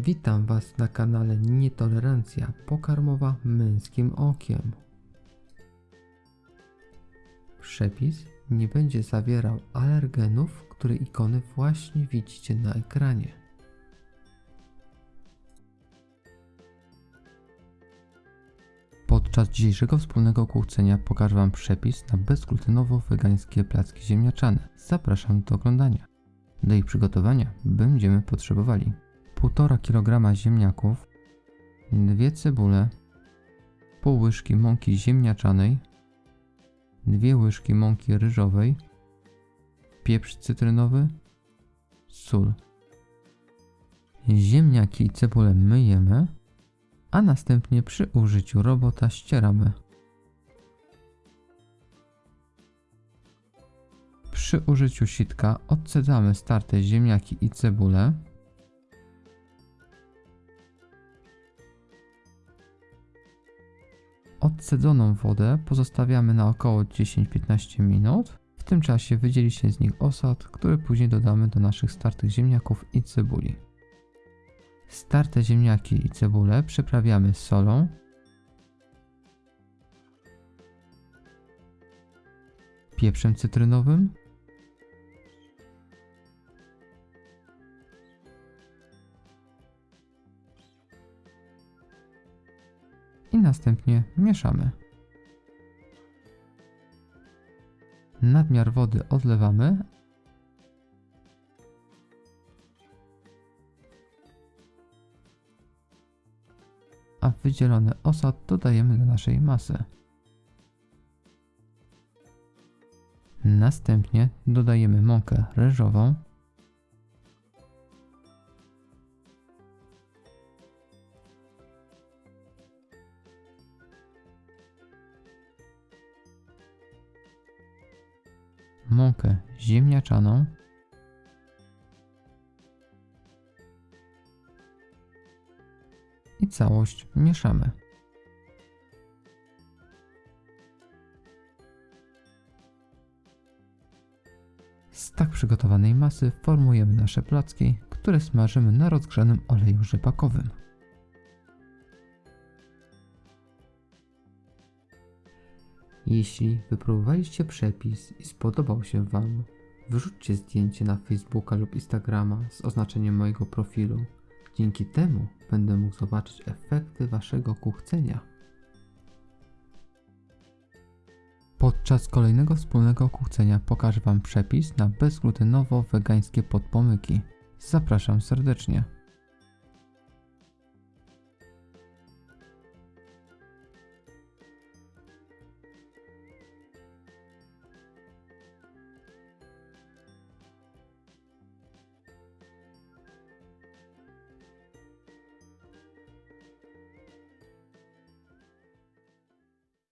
Witam Was na kanale Nietolerancja pokarmowa męskim okiem. Przepis nie będzie zawierał alergenów, które ikony właśnie widzicie na ekranie. Podczas dzisiejszego wspólnego kłócenia pokażę Wam przepis na bezglutenowo-wegańskie placki ziemniaczane. Zapraszam do oglądania. Do ich przygotowania będziemy potrzebowali 1,5 kg ziemniaków, 2 cebule, pół łyżki mąki ziemniaczanej, 2 łyżki mąki ryżowej, pieprz cytrynowy, sól. Ziemniaki i cebulę myjemy, a następnie przy użyciu robota ścieramy. Przy użyciu sitka odcedzamy starte ziemniaki i cebulę. Odcedzoną wodę pozostawiamy na około 10-15 minut. W tym czasie wydzieli się z nich osad, który później dodamy do naszych startych ziemniaków i cebuli. Starte ziemniaki i cebulę przyprawiamy solą, pieprzem cytrynowym, i następnie mieszamy. Nadmiar wody odlewamy, a wydzielony osad dodajemy do naszej masy. Następnie dodajemy mąkę ryżową, mąkę ziemniaczaną, i całość mieszamy. Z tak przygotowanej masy formujemy nasze placki, które smażymy na rozgrzanym oleju rzepakowym. Jeśli wypróbowaliście przepis i spodobał się Wam, wrzućcie zdjęcie na Facebooka lub Instagrama z oznaczeniem mojego profilu. Dzięki temu będę mógł zobaczyć efekty Waszego kuchcenia. Podczas kolejnego wspólnego kuchcenia pokażę Wam przepis na bezglutenowo-wegańskie podpomyki. Zapraszam serdecznie.